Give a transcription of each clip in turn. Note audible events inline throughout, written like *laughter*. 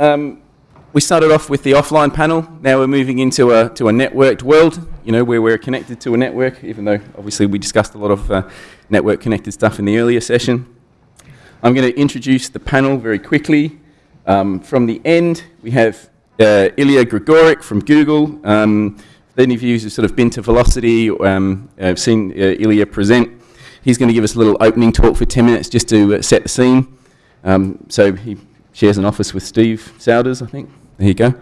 um, we started off with the offline panel. Now we're moving into a, to a networked world, you know, where we're connected to a network, even though obviously we discussed a lot of uh, network connected stuff in the earlier session. I'm going to introduce the panel very quickly. Um, from the end, we have uh, Ilya Grigorik from Google. Um, any of you who've sort of been to Velocity, um, have seen uh, Ilya present, he's going to give us a little opening talk for 10 minutes just to uh, set the scene. Um, so he shares an office with Steve Souders, I think. There you go.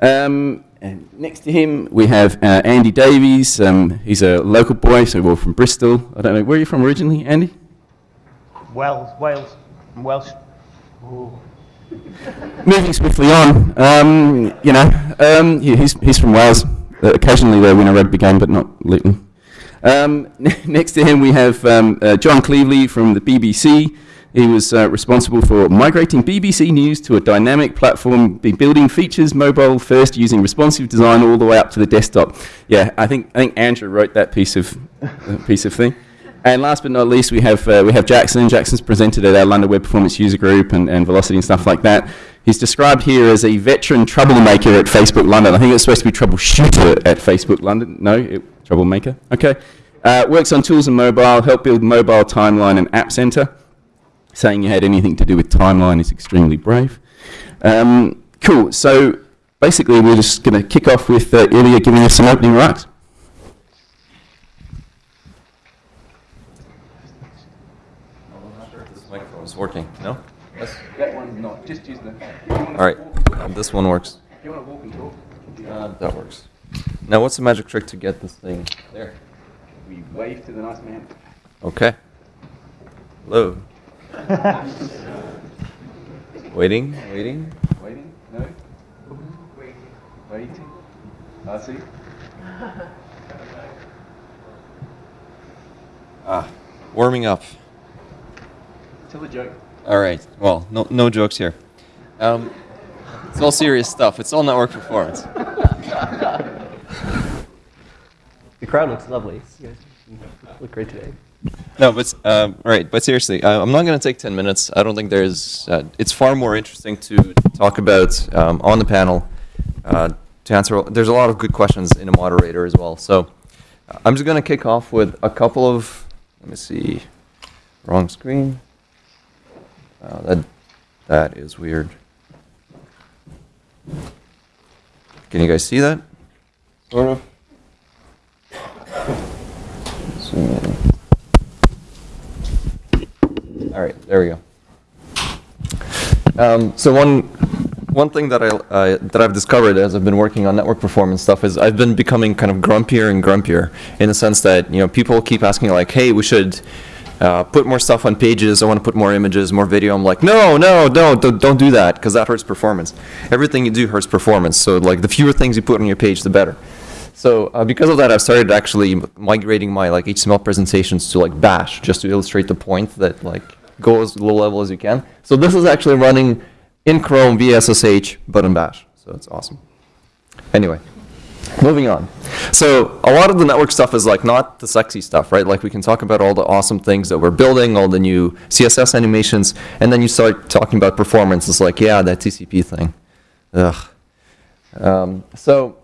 Um, and next to him, we have uh, Andy Davies. Um, he's a local boy, so we're from Bristol. I don't know, where are you from originally, Andy? Wales, Wales, I'm Welsh. Ooh. *laughs* Moving swiftly on, um, you know, um, yeah, he's, he's from Wales. Uh, occasionally they win a rugby game, but not Luton. Um, *laughs* next to him, we have um, uh, John Cleveley from the BBC. He was uh, responsible for migrating BBC News to a dynamic platform, building features mobile first using responsive design all the way up to the desktop. Yeah, I think, I think Andrew wrote that piece of, uh, piece of thing. And last but not least, we have, uh, we have Jackson. Jackson's presented at our London Web Performance User Group and, and Velocity and stuff like that. He's described here as a veteran troublemaker at Facebook London. I think it's supposed to be troubleshooter at Facebook London. No, it, troublemaker. Okay. Uh, works on tools and mobile, help build mobile timeline and app center. Saying you had anything to do with timeline is extremely brave. Um, cool. So basically, we're just going to kick off with uh, Ilya giving us some opening remarks. It's working, no? Yes. That one's not. Just use the. All right, this one works. If you want to walk and talk, Uh, that works. Now, what's the magic trick to get this thing there? we wave to the nice man. Okay. Hello. *laughs* waiting, waiting. Waiting? No? Waiting. waiting. I see. Ah, warming up. Tell a joke. All right. Well, no, no jokes here. Um, it's all serious stuff. It's all network performance. *laughs* The crowd looks lovely. You guys look great today. No, but um, all right. But seriously, uh, I'm not going to take 10 minutes. I don't think there's. Uh, it's far more interesting to talk about um, on the panel. Uh, to answer, there's a lot of good questions in a moderator as well. So uh, I'm just going to kick off with a couple of. Let me see. Wrong screen. Uh, that that is weird. Can you guys see that? Sort of. Zoom in. All right, there we go. Um, so one one thing that I uh, that I've discovered as I've been working on network performance stuff is I've been becoming kind of grumpier and grumpier in the sense that you know people keep asking like, hey, we should uh, put more stuff on pages. I want to put more images, more video. I'm like, no, no, no, don't, don't do that because that hurts performance. Everything you do hurts performance. So like the fewer things you put on your page, the better. So uh, because of that, I've started actually migrating my like HTML presentations to like Bash just to illustrate the point that like go as low level as you can. So this is actually running in Chrome via SSH, but in Bash. So it's awesome. Anyway, moving on. So a lot of the network stuff is like not the sexy stuff, right? Like we can talk about all the awesome things that we're building, all the new CSS animations, and then you start talking about performance. It's like, yeah, that TCP thing. Ugh. Um, so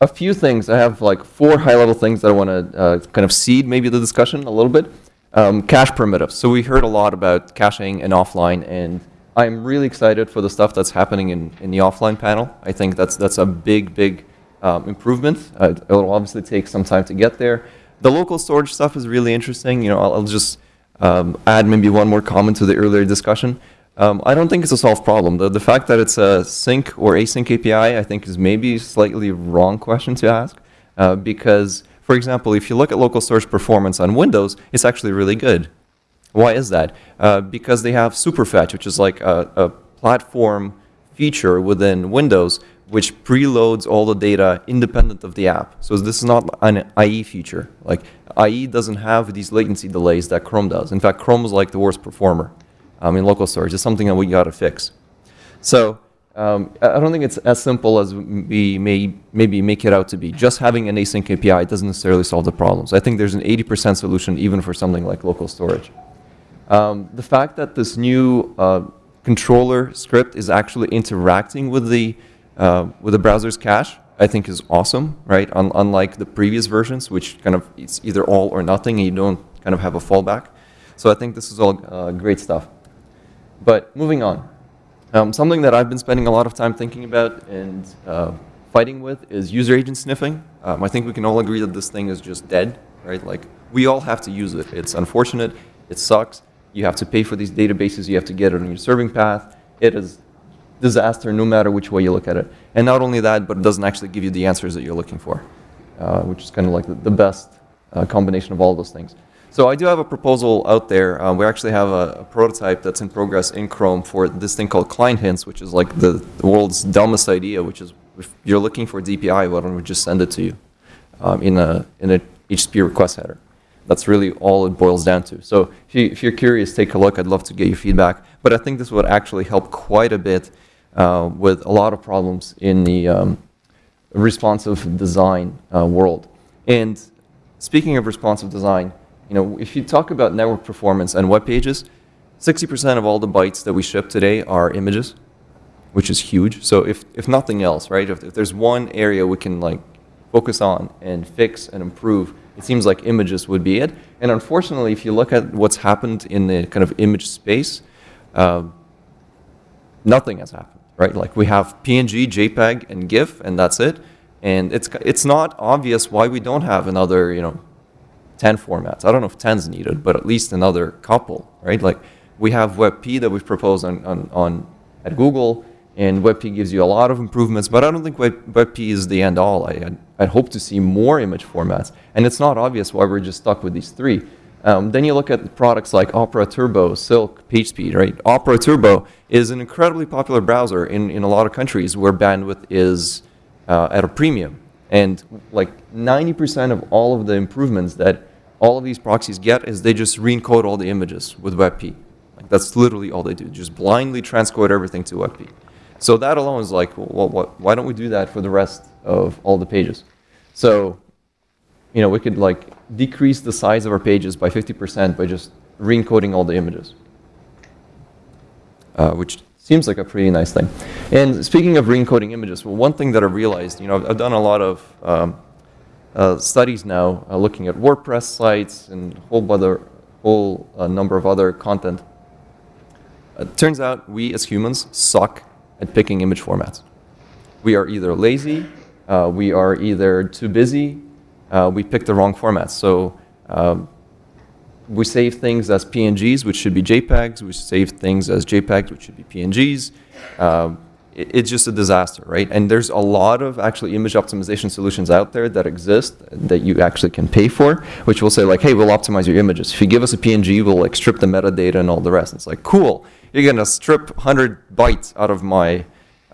a few things. I have like four high-level things that I want to uh, kind of seed maybe the discussion a little bit. Um, cache primitives. So we heard a lot about caching and offline, and I'm really excited for the stuff that's happening in, in the offline panel. I think that's that's a big, big um, improvement. Uh, it'll obviously take some time to get there. The local storage stuff is really interesting. You know, I'll, I'll just um, add maybe one more comment to the earlier discussion. Um, I don't think it's a solved problem. The, the fact that it's a sync or async API, I think is maybe slightly wrong question to ask. Uh, because, for example, if you look at local storage performance on Windows, it's actually really good. Why is that? Uh, because they have Superfetch, which is like a, a platform feature within Windows, which preloads all the data independent of the app. So this is not an IE feature. Like IE doesn't have these latency delays that Chrome does. In fact, Chrome is like the worst performer um, in local storage. It's something that we got to fix. So um, I don't think it's as simple as we may maybe make it out to be. Just having an async API doesn't necessarily solve the problems. I think there's an 80% solution even for something like local storage. Um, the fact that this new uh, controller script is actually interacting with the, uh, with the browser's cache, I think is awesome, right? Un unlike the previous versions, which kind of it's either all or nothing, and you don't kind of have a fallback. So I think this is all uh, great stuff. But moving on, um, something that I've been spending a lot of time thinking about and uh, fighting with is user agent sniffing. Um, I think we can all agree that this thing is just dead, right? Like we all have to use it. It's unfortunate. It sucks. You have to pay for these databases. You have to get it on your serving path. It is disaster no matter which way you look at it. And not only that, but it doesn't actually give you the answers that you're looking for, uh, which is kind of like the, the best uh, combination of all those things. So I do have a proposal out there. Um, we actually have a, a, prototype that's in progress in Chrome for this thing called client hints, which is like the, the world's dumbest idea, which is if you're looking for DPI, why don't we just send it to you um, in a in a HTTP request header? That's really all it boils down to. So if, you, you're curious, take a look. I'd love to get your feedback. But I think this would actually help quite a bit uh, with a lot of problems in the um, responsive design uh, world. And speaking of responsive design, you know, if you talk about network performance and web pages, 60% of all the bytes that we ship today are images, which is huge. So if, if nothing else, right, if, if there's one area we can like focus on and fix and improve, it seems like images would be it. And unfortunately, if you look at what's happened in the kind of image space, uh, nothing has happened, right? Like we have PNG, JPEG, and GIF, and that's it. And it's, it's not obvious why we don't have another, you know, 10 formats. I don't know if 10 is needed, but at least another couple, right? Like we have WebP that we've proposed on, on, on at Google, and WebP gives you a lot of improvements, but I don't think Web, WebP is the end all. I, I'd, hope to see more image formats, and it's not obvious why we're just stuck with these three. Um, then you look at products like Opera Turbo, Silk, PageSpeed, right? Opera Turbo is an incredibly popular browser in, in a lot of countries where bandwidth is uh, at a premium. And like 90% of all of the improvements that all of these proxies get is they just re-encode all the images with WebP. Like that's literally all they do, just blindly transcode everything to WebP. So that alone is like, well, what, why don't we do that for the rest of all the pages? So, you know, we could like decrease the size of our pages by 50% by just re-encoding all the images, uh, which seems like a pretty nice thing. And speaking of re-encoding images, well, one thing that I realized, you know, I've, I've done a lot of um, uh, studies now uh, looking at WordPress sites and a whole, other, whole uh, number of other content. It turns out we as humans suck at picking image formats. We are either lazy, uh, we are either too busy, uh, we pick the wrong formats. So um, we save things as PNGs, which should be JPEGs. We save things as JPEGs, which should be PNGs. Um, it's just a disaster, right? And there's a lot of actually image optimization solutions out there that exist that you actually can pay for, which will say like, hey, we'll optimize your images. If you give us a PNG, we'll like strip the metadata and all the rest. It's like, cool you're going to strip 100 bytes out of my,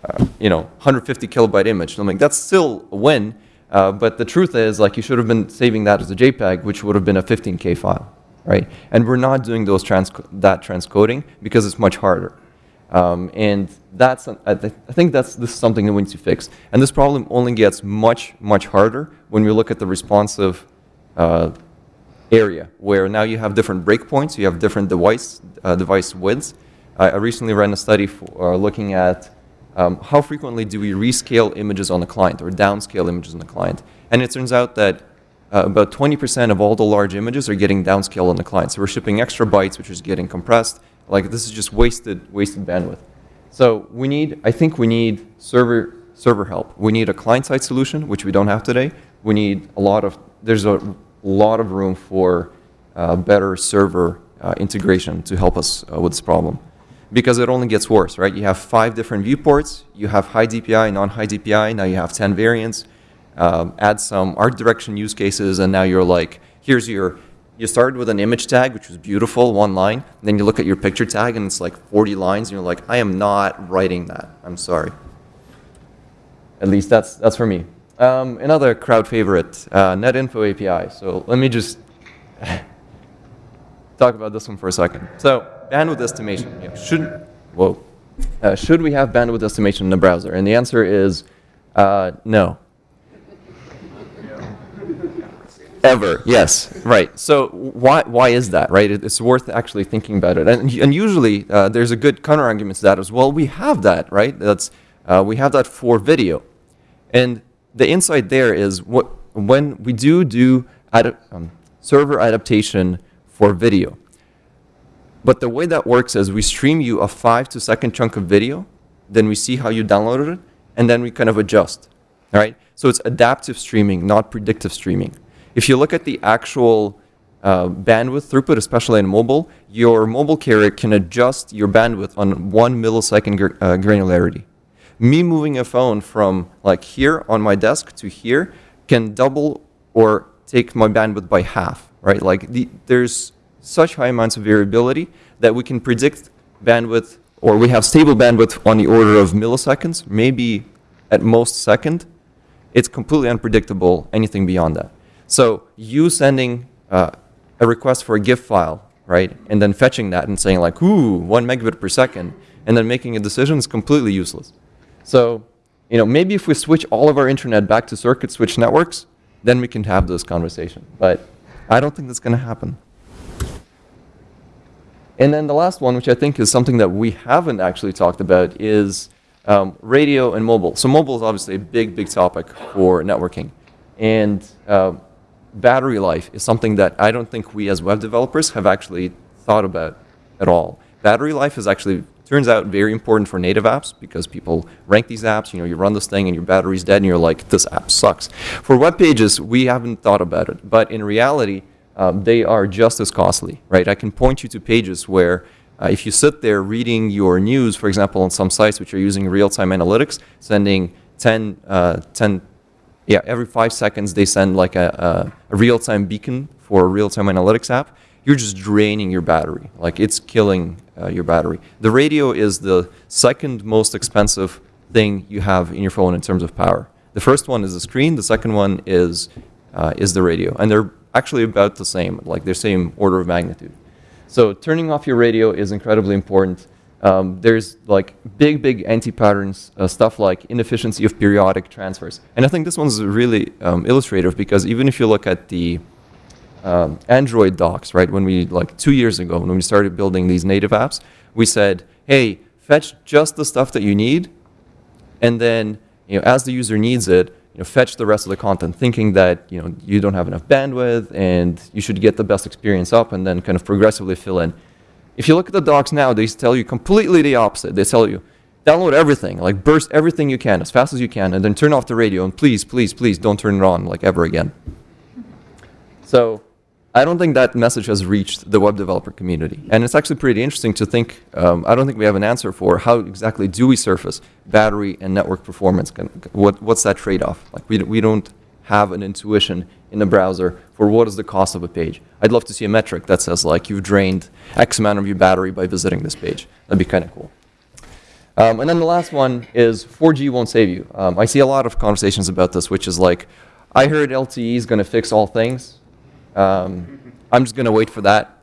uh, you know, 150 kilobyte image. And I'm like, that's still a win. Uh, but the truth is, like, you should have been saving that as a JPEG, which would have been a 15K file, right? And we're not doing those trans that transcoding because it's much harder. Um, and that's, I, th I, think that's this is something that we need to fix. And this problem only gets much, much harder when we look at the responsive uh, area, where now you have different breakpoints, you have different device, uh, device widths, I, recently ran a study for, uh, looking at um, how frequently do we rescale images on the client or downscale images on the client. And it turns out that uh, about 20% of all the large images are getting downscaled on the client. So we're shipping extra bytes, which is getting compressed. Like this is just wasted, wasted bandwidth. So we need, I think we need server, server help. We need a client-side solution, which we don't have today. We need a lot of, there's a lot of room for uh, better server uh, integration to help us uh, with this problem because it only gets worse, right? You have five different viewports, you have high DPI, non-high DPI, now you have 10 variants, um, add some art direction use cases, and now you're like, here's your, you started with an image tag, which was beautiful, one line, and then you look at your picture tag, and it's like 40 lines, and you're like, I am not writing that, I'm sorry. At least that's, that's for me. Um, another crowd favorite, uh, NetInfo API. So let me just *laughs* talk about this one for a second. So bandwidth estimation. Yeah, should, whoa. Uh, should we have bandwidth estimation in the browser? And the answer is uh, no. Ever, yes, right. So why, why is that, right? It- It's worth actually thinking about it. And, and usually uh, there's a good counter argument to that as well. We have that, right? That's, uh, we have that for video. And the insight there is what, when we do do adap- um, server adaptation for video, but the way that works is we stream you a five to second chunk of video, then we see how you downloaded it, and then we kind of adjust. All right? So it's adaptive streaming, not predictive streaming. If you look at the actual uh, bandwidth throughput, especially in mobile, your mobile carrier can adjust your bandwidth on one millisecond gr- uh, granularity. Me moving a phone from like here on my desk to here can double or take my bandwidth by half, right? Like the, there's such high amounts of variability that we can predict bandwidth, or we have stable bandwidth on the order of milliseconds, maybe at most second. It's completely unpredictable, anything beyond that. So you sending uh, a request for a GIF file, right, and then fetching that and saying like, ooh, one megabit per second, and then making a decision is completely useless. So, you know, maybe if we switch all of our internet back to circuit switch networks, then we can have this conversation. But I don't think that's going to happen. And then the last one, which I think is something that we haven't actually talked about, is um, radio and mobile. So mobile is obviously a big, big topic for networking. And um, battery life is something that I don't think we as web developers have actually thought about at all. Battery life is actually, turns out, very important for native apps because people rank these apps, you know, you run this thing and your battery's dead and you're like, this app sucks. For web pages, we haven't thought about it. But in reality, um, they are just as costly, right? I can point you to pages where uh, if you sit there reading your news, for example, on some sites which are using real-time analytics, sending 10, uh, 10 yeah, every five seconds they send like a, a, a real-time beacon for a real-time analytics app, you're just draining your battery. Like it's killing uh, your battery. The radio is the second most expensive thing you have in your phone in terms of power. The first one is the screen. The second one is uh, is the radio, and they're actually about the same, like they're same order of magnitude. So turning off your radio is incredibly important. Um, there's like big, big anti-patterns uh, stuff like inefficiency of periodic transfers. And I think this one's really um, illustrative because even if you look at the um, Android docs, right, when we, like two years ago, when we started building these native apps, we said, hey, fetch just the stuff that you need, and then, you know, as the user needs it, you know, fetch the rest of the content, thinking that, you know, you don't have enough bandwidth and you should get the best experience up and then kind of progressively fill in. If you look at the docs now, they tell you completely the opposite. They tell you, download everything, like burst everything you can as fast as you can, and then turn off the radio, and please, please, please don't turn it on like ever again. So I don't think that message has reached the web developer community. And it's actually pretty interesting to think, um, I don't think we have an answer for how exactly do we surface battery and network performance. What, what's that trade-off? Like we, we don't have an intuition in the browser for what is the cost of a page. I'd love to see a metric that says like you've drained X amount of your battery by visiting this page. That'd be kind of cool. Um, and then the last one is 4G won't save you. Um, I see a lot of conversations about this, which is like, I heard LTE is going to fix all things. Um, I'm just going to wait for that.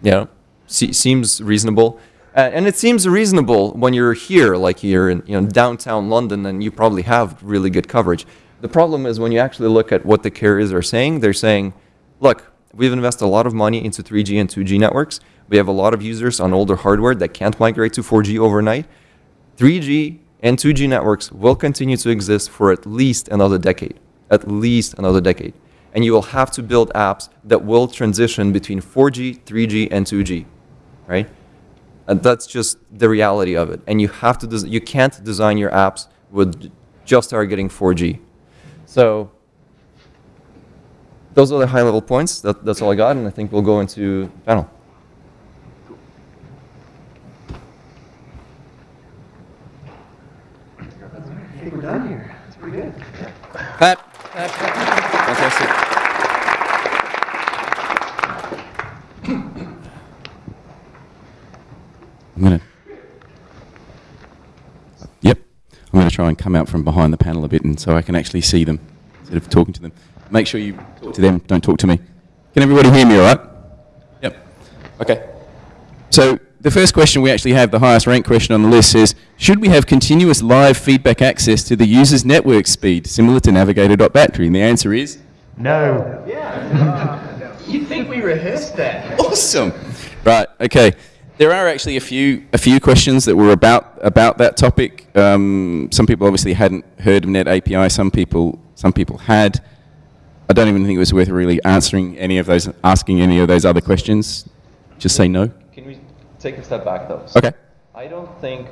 You know, se- seems reasonable. Uh, and it seems reasonable when you're here, like you're in you know, downtown London, and you probably have really good coverage. The problem is when you actually look at what the carriers are saying, they're saying, look, we've invested a lot of money into 3G and 2G networks. We have a lot of users on older hardware that can't migrate to 4G overnight. 3G and 2G networks will continue to exist for at least another decade. At least another decade. And you will have to build apps that will transition between 4G, 3G, and 2G, right? And that's just the reality of it. And you have to, you can't design your apps with just targeting 4G. So those are the high level points. That, that's all I got, and I think we'll go into panel. I think we're done here. That's pretty good. Pat. Fantastic. I'm going to. Yep. I'm going to try and come out from behind the panel a bit and so I can actually see them instead of talking to them. Make sure you talk to them, don't talk to me. Can everybody hear me all right? Yep. Okay. So the first question we actually have, the highest ranked question on the list, says Should we have continuous live feedback access to the user's network speed, similar to Navigator.battery? And the answer is No. Yeah. *laughs* You think we rehearsed that? Awesome. Right. Okay. There are actually a few a few questions that were about about that topic. Um, some people obviously hadn't heard of Net API. Some people some people had. I don't even think it was worth really answering any of those, asking any of those other questions. Just say no. Can we take a step back though? So Okay. I don't think,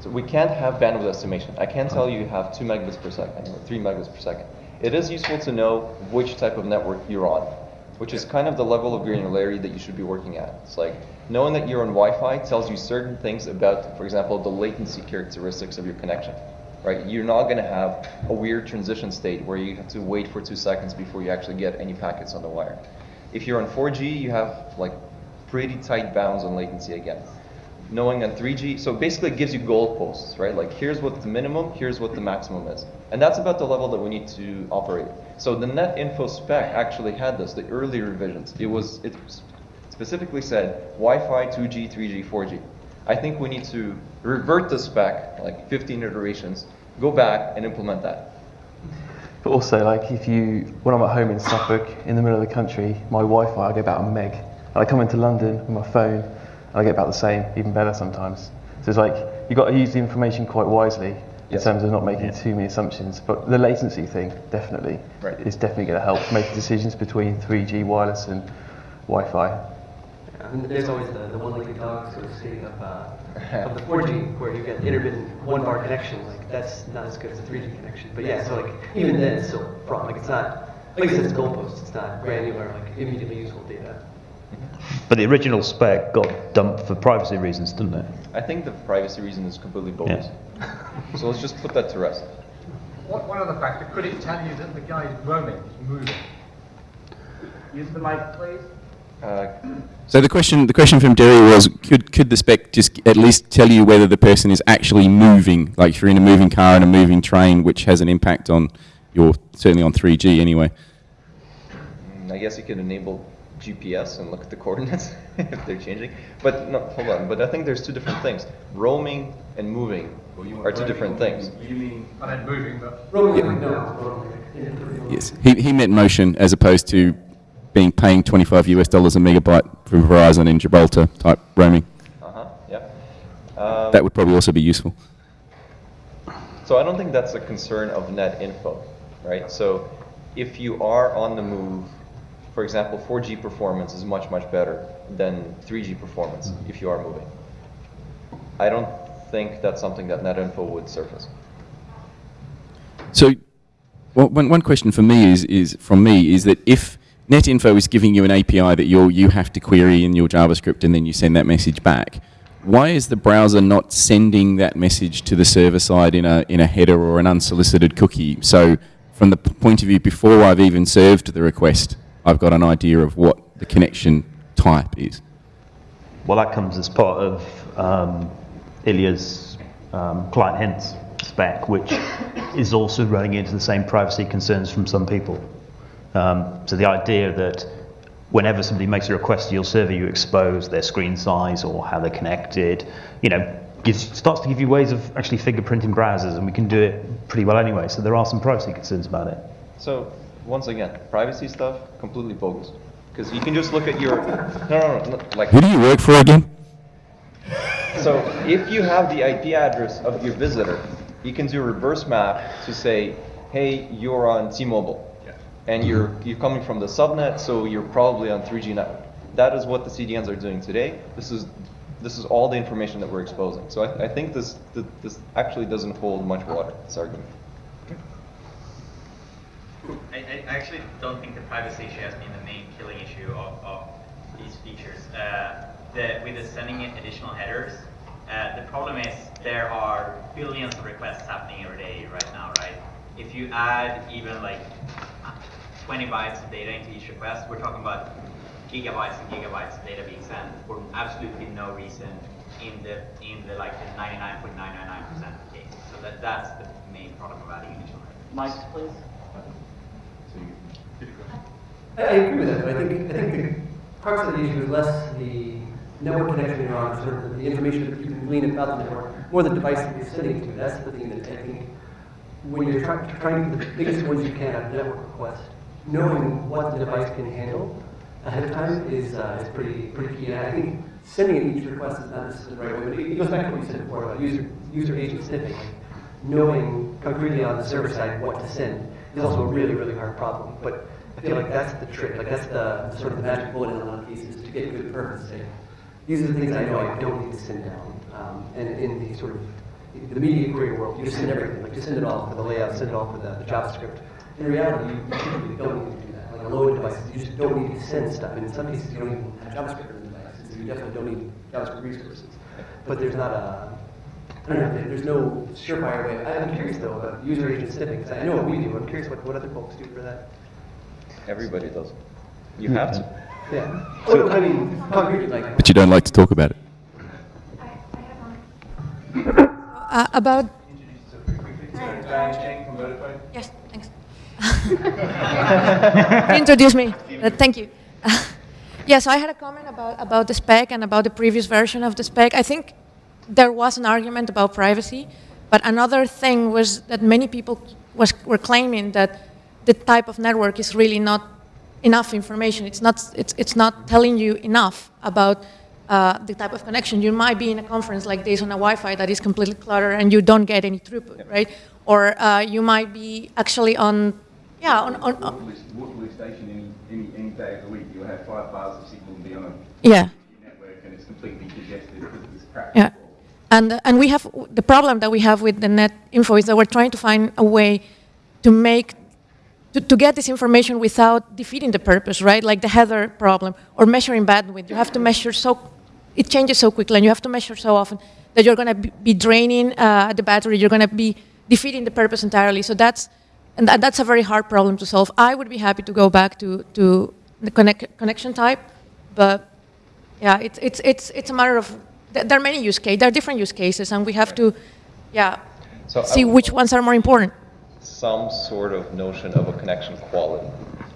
so we can't have bandwidth estimation. I can't tell you you have 2 megabits per second or 3 megabits per second. It is useful to know which type of network you're on, which is kind of the level of granularity that you should be working at. It's like knowing that you're on Wi-Fi tells you certain things about, for example, the latency characteristics of your connection. Right? You're not going to have a weird transition state where you have to wait for two seconds before you actually get any packets on the wire. If you're on 4G, you have like pretty tight bounds on latency again knowing on 3G, so basically it gives you goalposts, right? Like here's what the minimum, here's what the maximum is. And that's about the level that we need to operate. So the net info spec actually had this, the early revisions. It was, it specifically said Wi-Fi, 2G, 3G, 4G. I think we need to revert the spec, like 15 iterations, go back and implement that. But also, like, if you, when I'm at home in Suffolk, in the middle of the country, my Wi-Fi, I get about a meg. And I come into London with my phone, I get about the same, even better sometimes. So it's like, you've got to use the information quite wisely in Yes. terms of not making too many assumptions. But the latency thing, definitely, Right. is definitely going to help make decisions between 3G wireless and Wi-Fi. And there's always the, the one-legged dog sort of state of, uh, of the *laughs* 4G where you get intermittent one-bar connection. Like that's not as good as a 3G connection. But yeah, so like even then it's still a problem. Like it's not like I said, it's goalposts. It's not granular, like immediately useful data. But the original spec got dumped for privacy reasons, didn't it? I think the privacy reason is completely bogus. So let's just put that to rest. What, one other factor, could it tell you that the guy is roaming, is moving? Use the mic, please. Uh, So the question, the question from Derry was, could, could the spec just at least tell you whether the person is actually moving, like if you're in a moving car and a moving train, which has an impact on your, certainly on 3G anyway. Mm, I guess you could enable GPS and look at the coordinates *laughs* if they're changing. But no, hold on. But I think there's two different things. Roaming and moving are two different things. And then moving, but Roaming, like, no, roaming. Yes, he, he meant motion as opposed to being paying 25 US dollars a megabyte for Verizon in Gibraltar type roaming. Uh huh. Yeah. Um, That would probably also be useful. So I don't think that's a concern of net info, right? So if you are on the move, for example, 4G performance is much, much better than 3G performance mm-hmm. if you are moving. I don't think that's something that NetInfo would surface. So, well, one, one question for me is, is from me is that if NetInfo is giving you an API that you you have to query in your JavaScript and then you send that message back, why is the browser not sending that message to the server side in a in a header or an unsolicited cookie? So, from the point of view before I've even served the request, I've got an idea of what the connection type is. Well, that comes as part of um, Ilya's um, client hints spec, which is also running into the same privacy concerns from some people. Um, so the idea that whenever somebody makes a request to your server, you expose their screen size or how they're connected, you know, gives, starts to give you ways of actually fingerprinting browsers, and we can do it pretty well anyway. So there are some privacy concerns about it. So once again, privacy stuff completely bogus. Because you can just look at your no, no, no, no like Who do you work for again? So if you have the IP address of your visitor, you can do a reverse map to say, hey, you're on T-Mobile, and you're you're coming from the subnet, so you're probably on 3G network. That is what the CDNs are doing today. This is this is all the information that we're exposing. So I, I think this th- this actually doesn't hold much water. This argument. I, I actually don't think the privacy issue has been the main killing issue of, of these features. Uh, the, with the sending in additional headers, uh, the problem is there are billions of requests happening every day right now, right? If you add even like 20 bytes of data into each request, we're talking about gigabytes and gigabytes of data being sent for absolutely no reason in the in the like the 99.999% of cases. So that that's the main problem of adding headers. Mics, please. I, I agree with that, but I think, I think the crux of the issue is less the network connection you're on, sort of the information that you can glean about the network, more the device that you're sending to. That's the thing that I think, when you're trying, trying to get the biggest ones you can of network requests, knowing what the device can handle ahead of time is, uh, is pretty, pretty key. And I think sending each request is not necessarily the right way, but it goes back to what you said before about user, user agent sniffing. Knowing concretely on the server side what to send is also a really, really hard problem. But I feel like that's the trick, like that's the, sort of the magic bullet in a lot of cases to get good. Say, these are the things I know I don't need to send down. Um, and in the sort of the media query world, you just send everything. Like just send it all for the layout, send it all for the, the JavaScript. In reality, you, typically don't need to do that. Like a load device, you just don't need to send stuff. And in some cases, you don't even have JavaScript in the device. So you definitely don't need JavaScript resources. But there's not a I don't know, there's no surefire way. I- I'm curious though about user agent sniffing, 'cause I know what we do. I'm curious what, what other folks do for that. Everybody does. You have to. *laughs* Yeah. So, I mean, concretely, like, But you don't like to talk about it. *coughs* Uh, about Diane Cheng from Vodafone. yes, thanks. *laughs* Introduce me. Uh, thank you. *laughs* yes, I had a comment about about the spec and about the previous version of the spec. I think there was an argument about privacy, but another thing was that many people was were claiming that the type of network is really not enough information. It's not, it's, it's not telling you enough about uh, the type of connection. You might be in a conference like this on a Wi-Fi that is completely cluttered and you don't get any throughput, right? Or uh, you might be actually on, yeah, on, on, on Waterloo Station any, any, any day of the week, you'll have five bars of signal and be on a yeah. network and it's completely congested because of this crap. Yeah. And, and we have, the problem that we have with the net info is that we're trying to find a way to make, to, to get this information without defeating the purpose, right? Like the header problem or measuring bandwidth. You have to measure so, it changes so quickly and you have to measure so often that you're going to be, draining uh, the battery, you're going to be defeating the purpose entirely. So that's, and that, that's a very hard problem to solve. I would be happy to go back to, to the connect, connection type, but yeah, it's, it's, it's, it's a matter of, there are many use cases, there are different use cases, and we have to, yeah, So see which ones are more important. some sort of notion of a connection quality.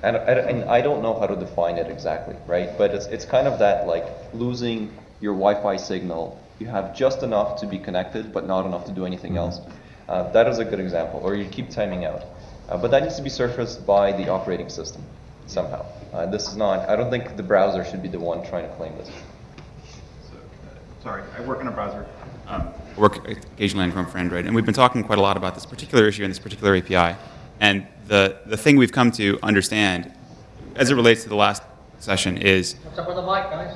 And, I- and I don't know how to define it exactly, right? But it's, it's kind of that like losing your Wi-Fi signal. You have just enough to be connected, but not enough to do anything else. Uh, that is a good example. Or you keep timing out. Uh, but that needs to be surfaced by the operating system somehow. Uh, this is not. I don't think the browser should be the one trying to claim this. So, sorry, I work in a browser. um, work occasionally on Chrome for Android, and we've been talking quite a lot about this particular issue and this particular API. And the, the thing we've come to understand, as it relates to the last session, is What's up with the mic, guys?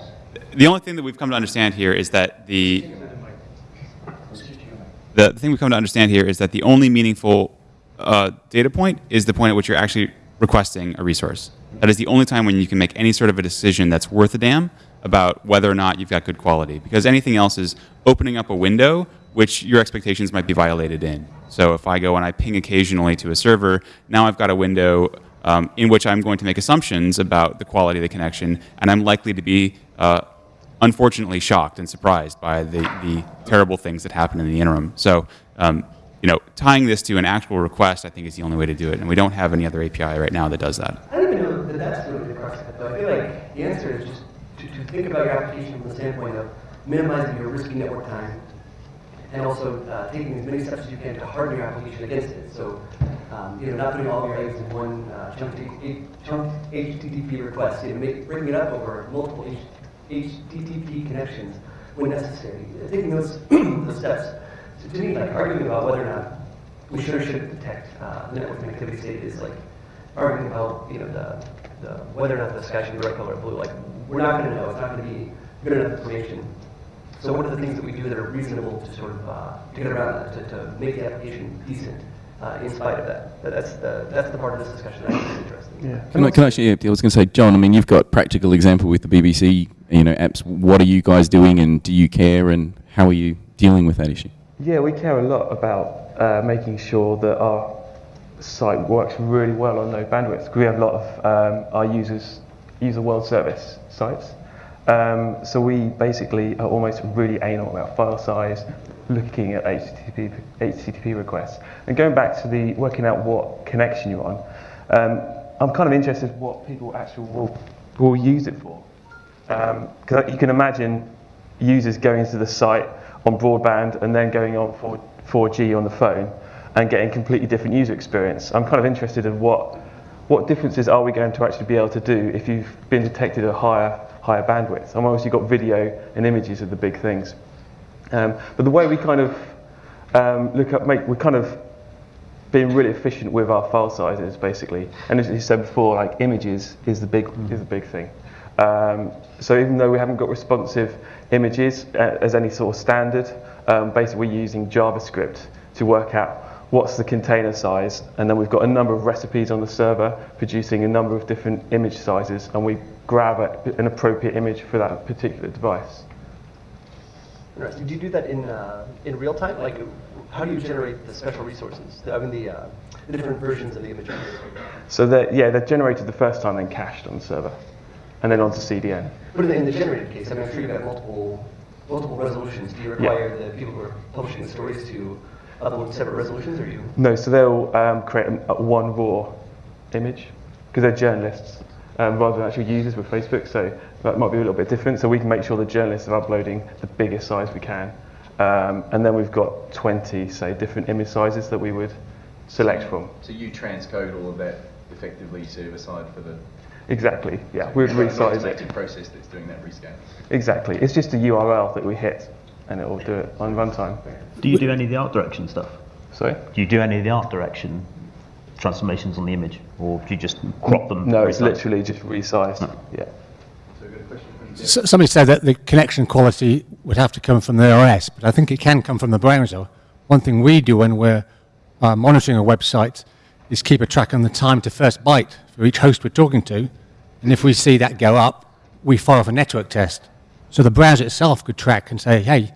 the only thing that we've come to understand here is that the the thing we've come to understand here is that the only meaningful uh, data point is the point at which you're actually requesting a resource. That is the only time when you can make any sort of a decision that's worth a damn about whether or not you've got good quality. Because anything else is opening up a window which your expectations might be violated in. So if I go and I ping occasionally to a server, now I've got a window um, in which I'm going to make assumptions about the quality of the connection, and I'm likely to be uh, unfortunately shocked and surprised by the, the terrible things that happen in the interim. So, um, you know, tying this to an actual request, I think, is the only way to do it, and we don't have any other API right now that does that. I don't even know that that's really the it, though. I feel like the answer is just to, think about your application from the standpoint of minimizing your risky network time and also uh, taking as many steps as you can to harden your application against it. So, um, you know, not putting all your eggs in one uh, chunk, chunk HTTP request, you know, make, breaking it up over multiple HTTP connections when necessary. Taking those, *clears throat* those steps. So to me, like arguing about whether or not we should or shouldn't detect uh, network connectivity state is like arguing about, you know, the, the, whether or not the sky should be red, color, or blue. Like, we're not going to know. It's not going to be good enough information. So one of the things that we do that are reasonable to sort of uh, to get around that, to, to make the application decent uh, in spite of that? But that's the that's the part of this discussion that I think is interesting. Yeah. Can I, can I actually, I was going to say, John, I mean, you've got practical example with the BBC, you know, apps. What are you guys doing and do you care and how are you dealing with that issue? Yeah, we care a lot about uh, making sure that our site works really well on low bandwidth. We have a lot of um, our users use the world service sites. Um, so we basically are almost really anal about file size, looking at HTTP, HTTP requests. And going back to the working out what connection you're on, um, I'm kind of interested what people actually will, will use it for. Because you can imagine users going to the site on broadband and then going on 4, 4G on the phone and getting completely different user experience. I'm kind of interested in what what differences are we going to actually be able to do if you've been detected at a higher, higher bandwidth? And obviously you've got video and images of the big things. Um, but the way we kind of um, look up, make, we're kind of being really efficient with our file sizes, basically. And as you said before, like images is the big, is the big thing. Um, so even though we haven't got responsive images uh, as any sort of standard, um, basically we're using JavaScript to work out what's the container size, and then we've got a number of recipes on the server producing a number of different image sizes, and we grab a, an appropriate image for that particular device. Interesting. Do you do that in uh, in real time? Like, how do you generate the special resources? The, I mean, the uh, the different versions of the images. So they're, yeah, they're generated the first time, then cached on the server, and then onto CDN. But in the, in the generated case, I mean, I'm sure you've got multiple multiple resolutions. Do you require the people who are publishing the stories to upload separate resolutions, or you? No, so they'll um, create a, a one raw image because they're journalists um, rather than actual users with Facebook. So that might be a little bit different. So we can make sure the journalists are uploading the biggest size we can. Um, and then we've got 20, say, different image sizes that we would select from. So you transcode all of that effectively server side for the Exactly, yeah. We would resize it. process that's doing that rescan. Exactly. It's just a URL that we hit and it will do it on runtime. Do you do any of the art direction stuff? Sorry? Do you do any of the art direction transformations on the image, or do you just crop them? No, it's resize? literally just resized. Yeah. S- Somebody said that the connection quality would have to come from the OS, but I think it can come from the browser. One thing we do when we're uh, monitoring a website is keep a track on the time to first byte for each host we're talking to. And if we see that go up, we fire off a network test. So the browser itself could track and say, hey,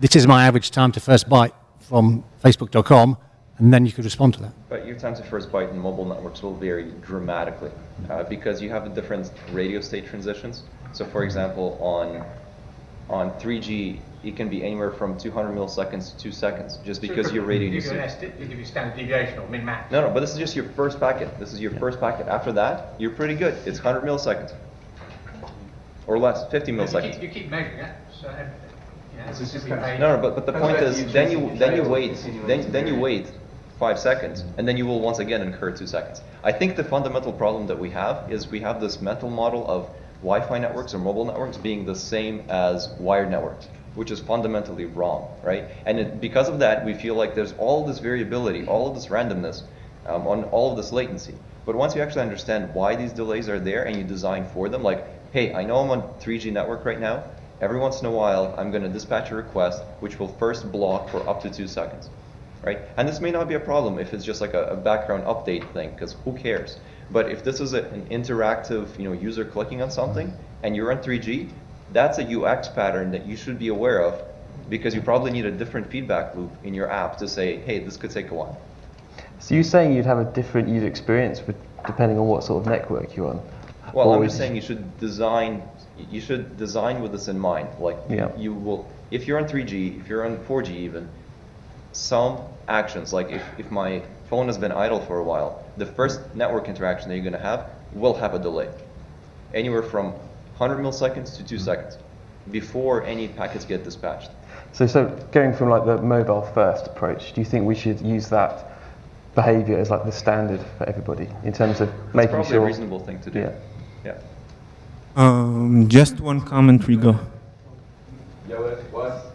this is my average time to first byte from facebook.com, and then you could respond to that. But your time to first byte in mobile networks will vary dramatically uh, because you have the different radio state transitions. So, for example, on on 3G, it can be anywhere from 200 milliseconds to two seconds, just because your radio Give needs you an to. esti- they give you standard deviation or min max. No, no, but this is just your first packet. This is your first packet. After that, you're pretty good. It's 100 milliseconds or less, 50 You keep, milliseconds. you keep measuring it. So, you know, This is simply kind of- No, no, but, but the point is, you then you then you wait, then then you wait five seconds, and then you will once again incur two seconds. I think the fundamental problem that we have is we have this mental model of Wi-Fi networks or mobile networks being the same as wired networks, which is fundamentally wrong, right? And it, because of that, we feel like there's all this variability, all of this randomness, um, on all of this latency. But once you actually understand why these delays are there and you design for them, like, hey, I know I'm on 3G network right now. Every once in a while, I'm going to dispatch a request which will first block for up to two seconds, right? And this may not be a problem if it's just like a, a background update thing, because who cares? But if this is a, an interactive, you know, user clicking on something and you're on 3G, that's a UX pattern that you should be aware of because you probably need a different feedback loop in your app to say, hey, this could take a while. So you're saying you'd have a different user experience depending on what sort of network you're on? Well, I'm just saying you should design. You should design with this in mind. Like Yeah. you will, if you're on 3G, if you're on 4G even, some actions like if, if my phone has been idle for a while, the first network interaction that you're going to have will have a delay, anywhere from 100 milliseconds to two mm-hmm. seconds, before any packets get dispatched. So, so going from like the mobile first approach, do you think we should use that behavior as like the standard for everybody in terms of It's making probably sure? a reasonable thing to do. Yeah. Yeah. Um, just one comment, Rigo. Yeah, what?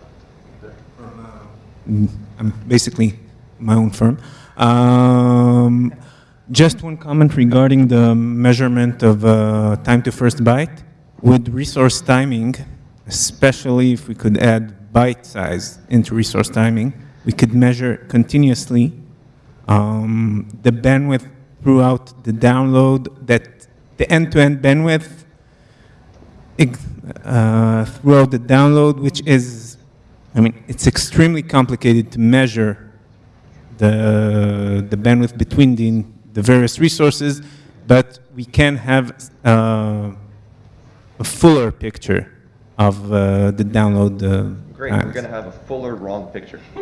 Mm, I'm basically my own firm. Um, just one comment regarding the measurement of uh, time to first byte. With resource timing, especially if we could add byte size into resource timing, we could measure continuously um, the bandwidth throughout the download, that the end-to-end bandwidth uh, throughout the download, which is, I mean, it's extremely complicated to measure the, the bandwidth between the, the various resources, but we can have uh, a fuller picture of uh, the download. Uh, Great. We're going to have a fuller, wrong picture. *laughs*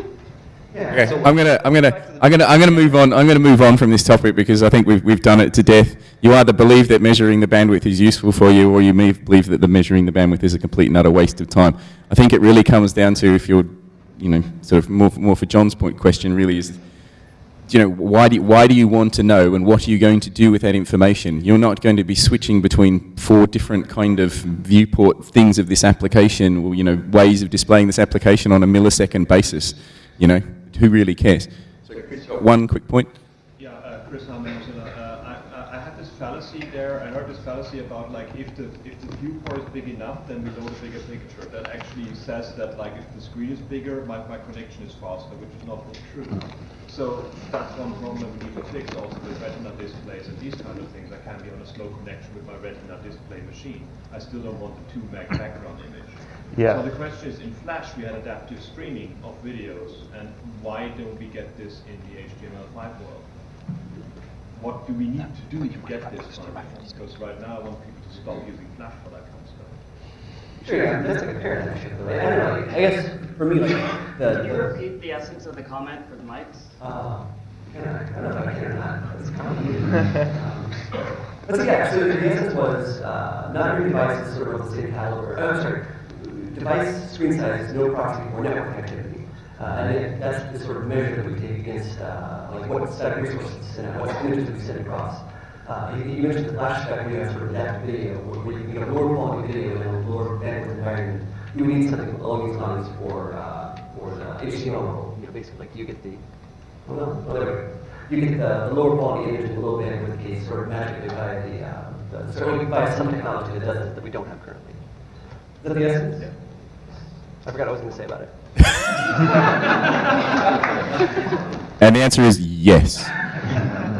Okay, I'm gonna, I'm gonna, I'm gonna, I'm gonna move on. I'm gonna move on from this topic because I think we've we've done it to death. You either believe that measuring the bandwidth is useful for you, or you may believe that the measuring the bandwidth is a complete and utter waste of time. I think it really comes down to if you're, you know, sort of more more for John's point question really is, you know, why do, why do you want to know and what are you going to do with that information? You're not going to be switching between four different kind of viewport things of this application or, you know, ways of displaying this application on a millisecond basis. You know, who really cares? So Chris, one quick point. Yeah, uh, Chris Hammond, uh, I, I had this fallacy there. I heard this fallacy about like if the if the viewport is big enough, then we load a bigger picture. That actually says that like if the screen is bigger, my, my connection is faster, which is not true. So that's one problem we need to fix also with retina displays and these kind of things. I can be on a slow connection with my retina display machine. I still don't want the 2 meg background image. Yeah. So the question is, in Flash we had adaptive streaming of videos, and why don't we get this in the HTML5 world? What do we need to do to get this? Because right now I want people to stop using Flash for that kind of stuff. Sure, yeah, that's like a paradigm shift. though. I don't know. I guess for me, like *laughs* the. Can you repeat the essence of the comment for the mics? Uh, I don't know if I can or not. It's complicated. *laughs* Um, But so, yeah, so the essence was uh, not every device is sort of of the same caliber. Oh, I'm sorry. Device screen size, no proxy for network connectivity. Uh, and it, that's the sort of measure that we take against uh, like what static resources to send out, what images we send across. Uh, you, you mentioned the flash spec, we have sort of adaptive video, where, where you can get a lower quality video in a lower bandwidth environment. You need something along these lines for, uh, for the HTML world. You know, basically, like you get the, well, whatever. You get the, the lower quality image in the low bandwidth case sort of magically by the, uh, the, sort of by some technology that does it that we don't have currently. Is that the essence? I forgot what I was going to say about it. *laughs* And the answer is yes.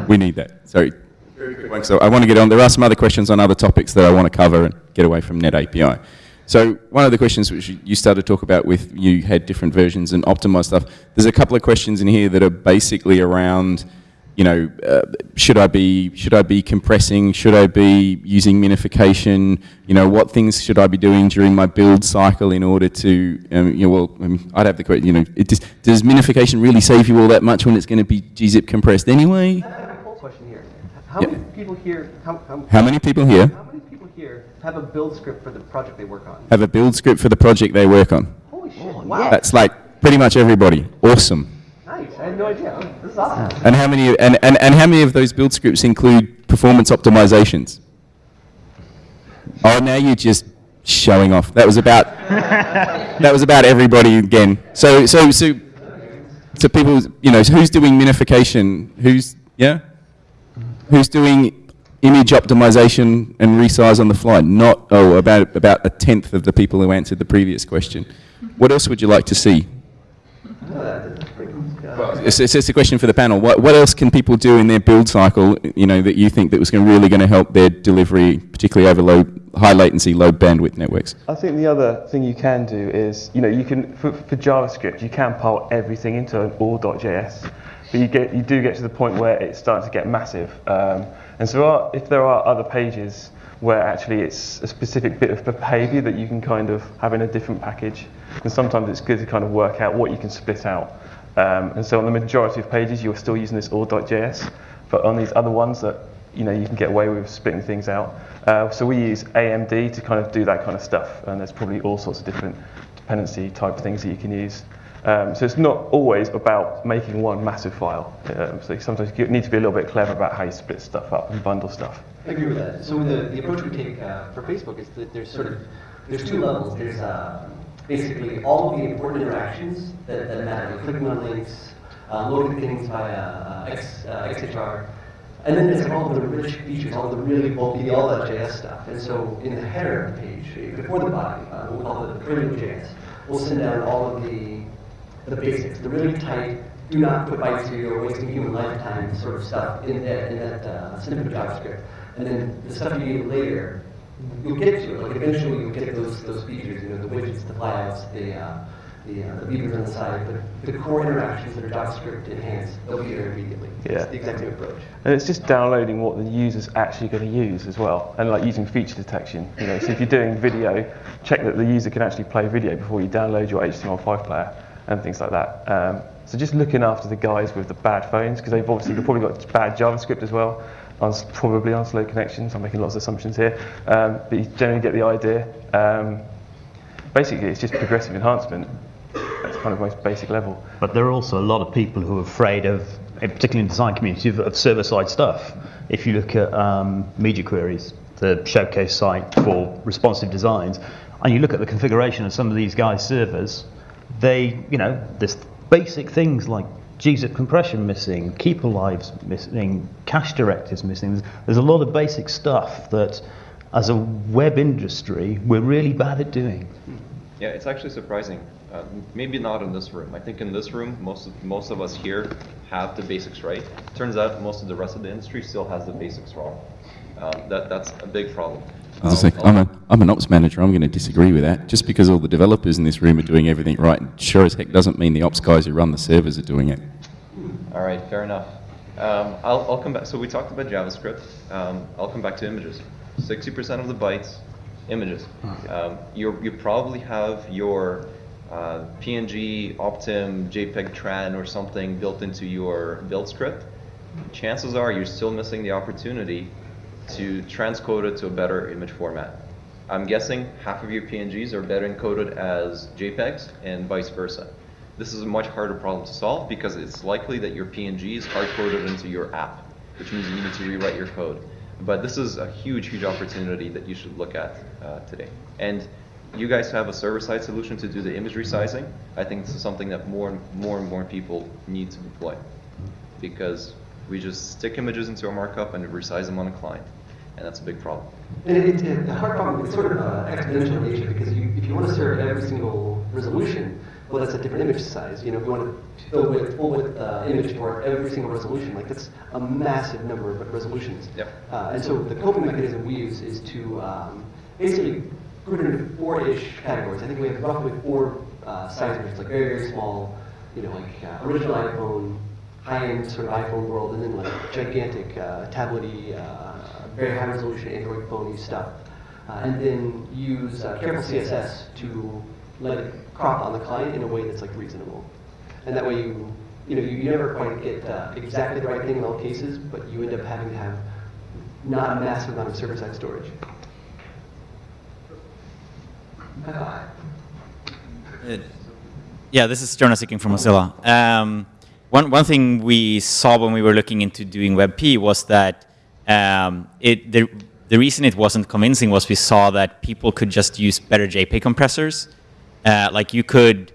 We need that. Sorry. Very quick one. So I want to get on. There are some other questions on other topics that I want to cover and get away from Net API. So one of the questions which you started to talk about with you had different versions and optimized stuff. There's a couple of questions in here that are basically around, you know, uh, should I be should I be compressing? Should I be using minification? You know, what things should I be doing during my build cycle in order to, um, you know, well, I mean, I'd have the question. You know, it does, does minification really save you all that much when it's going to be gzip compressed anyway? I have a poll question here. How Yeah. many people here? How, how, How many people here? How many people here have a build script for the project they work on? Have a build script for the project they work on. Holy shit! wow. That's like pretty much everybody. Awesome. Had no idea. And how many and, and, and how many of those build scripts include performance optimizations? Oh, now you're just showing off. That was about *laughs* that was about everybody again. So so so so people, you know, who's doing minification? Who's yeah? Who's doing image optimization and resize on the fly? Not oh, about about a tenth of the people who answered the previous question. What else would you like to see? It's, it's just a question for the panel. What, what else can people do in their build cycle, you know, that you think that was gonna, really going to help their delivery, particularly over low, high latency, low bandwidth networks? I think the other thing you can do is, you know, you can for, for JavaScript you can pile everything into an all.js, but you get you do get to the point where it starts to get massive. Um, and so are, if there are other pages where actually it's a specific bit of behaviour that you can kind of have in a different package, And sometimes it's good to kind of work out what you can split out. Um, and so on the majority of pages you're still using this all.js, but on these other ones that you know you can get away with splitting things out. Uh, so we use AMD to kind of do that kind of stuff, and there's probably all sorts of different dependency type things that you can use. Um, so it's not always about making one massive file. Um, so sometimes you need to be a little bit clever about how you split stuff up and bundle stuff. I agree with that. So the, the approach we take uh, for Facebook is that there's sort of there's two levels. There's uh, basically all of the important interactions that, that matter, like clicking on links, uh, loading things via uh, X, uh, XHR, and then there's all the rich features, all the really bulky, all that JS stuff. And so in the header of the page, before the body, uh, we'll call it the primitive JS, we'll send down all of the the basics, the really tight, do not put bytes here, you're wasting human lifetime sort of stuff in that, in that uh, snippet of JavaScript. And then the stuff you need later, you'll get to it. Like eventually you'll get those those features, you know, the widgets, the flyouts, the uh, the, uh, the beavers on the side, but the core interactions that are JavaScript enhanced, they'll be there immediately. Yeah. It's the exact same approach. And it's just downloading what the user's actually going to use as well, and like using feature detection. You know, so if you're doing video, check that the user can actually play video before you download your HTML5 player and things like that. Um, so just looking after the guys with the bad phones, because they've obviously they've probably got bad JavaScript as well, on, probably on slow connections. I'm making lots of assumptions here, um, but you generally get the idea. Um, basically, it's just progressive enhancement. That's kind of most basic level. But there are also a lot of people who are afraid of particularly in the design community, of, of server-side stuff. If you look at um, Media Queries, the showcase site for responsive designs, and you look at the configuration of some of these guys' servers, they, you know, there's basic things like gzip compression missing, keep alives missing, cache directives missing. There's, there's a lot of basic stuff that, as a web industry, we're really bad at doing. Yeah, it's actually surprising. Uh, maybe not in this room. I think in this room, most of, most of us here have the basics right. Turns out most of the rest of the industry still has the basics wrong. Um, that, that's a big problem. As I say, I'm, a, I'm an ops manager. I'm going to disagree with that. Just because all the developers in this room are doing everything right, sure as heck doesn't mean the ops guys who run the servers are doing it. All right, fair enough. Um, I'll, I'll come back. So we talked about JavaScript. Um, I'll come back to images. 60% of the bytes, images. Um, you you probably have your uh, PNG, Optim, JPEG Tran or something built into your build script. Chances are you're still missing the opportunity to transcode it to a better image format. I'm guessing half of your PNGs are better encoded as JPEGs and vice versa. This is a much harder problem to solve because it's likely that your PNG is hard-coded into your app, which means you need to rewrite your code. But this is a huge, huge opportunity that you should look at uh, today. And you guys have a server-side solution to do the image resizing. I think this is something that more and more and more people need to deploy because we just stick images into a markup and resize them on a client, and that's a big problem. And it, it, the hard problem is sort of uh, exponential in nature because you, if you want to serve every single resolution, well, that's a different image size. You know, if you want to fill with full width uh, image for every single resolution, like that's a massive number of resolutions. Yep. Uh, and so the coping mechanism we use is to um, basically put it into four-ish categories. I think we have roughly four uh, size ranges, like very, very small, you know, like uh, original iPhone, high-end sort of iPhone world, and then like gigantic uh, tablety, uh, very high resolution Android phony stuff. Uh, and then use uh, careful CSS to let it crop on the client in a way that's like reasonable. And that way you, you know, you, never quite get uh, exactly the right thing in all cases, but you end up having to have not a massive amount of server-side storage. Yeah, this is Jonas speaking from Mozilla. Um, one, one thing we saw when we were looking into doing WebP was that um, it, the, the reason it wasn't convincing was we saw that people could just use better JPEG compressors. Uh, like you could,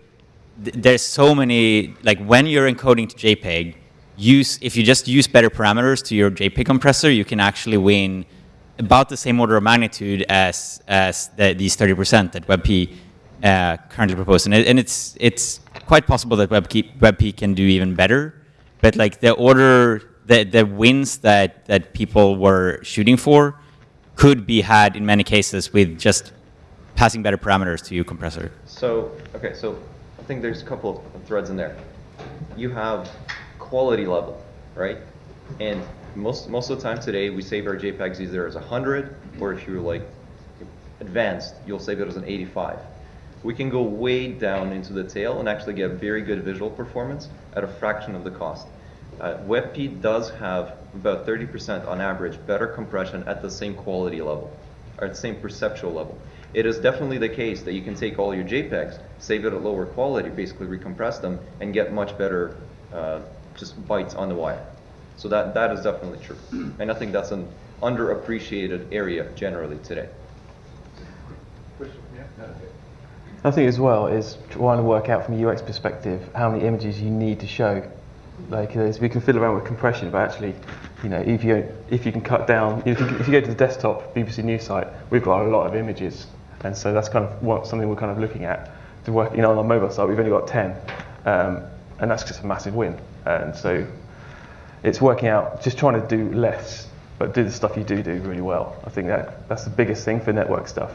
th there's so many, like when you're encoding to JPEG, use if you just use better parameters to your JPEG compressor, you can actually win about the same order of magnitude as as the, these 30% that WebP uh, currently propose, and, it, and it's it's quite possible that WebP, WebP can do even better. But like the order, the the wins that that people were shooting for could be had in many cases with just passing better parameters to your compressor. So okay, so I think there's a couple of threads in there. You have quality level, right? And most most of the time today, we save our JPEGs either as 100, or if you're like advanced, you'll save it as an 85. We can go way down into the tail and actually get very good visual performance at a fraction of the cost. Uh, WebP does have about 30% on average better compression at the same quality level, or at the same perceptual level. It is definitely the case that you can take all your JPEGs, save it at lower quality, basically recompress them, and get much better uh, just bytes on the wire. So that, that is definitely true. *clears throat* And I think that's an underappreciated area generally today. I think as well is trying to work out from a UX perspective how many images you need to show. Like we can fiddle around with compression, but actually, you know, if you if you can cut down, if you, if you go to the desktop BBC News site, we've got a lot of images, and so that's kind of what something we're kind of looking at. To work, you know, on our mobile site, we've only got 10, um, and that's just a massive win. And so, it's working out, just trying to do less, but do the stuff you do do really well. I think that that's the biggest thing for network stuff.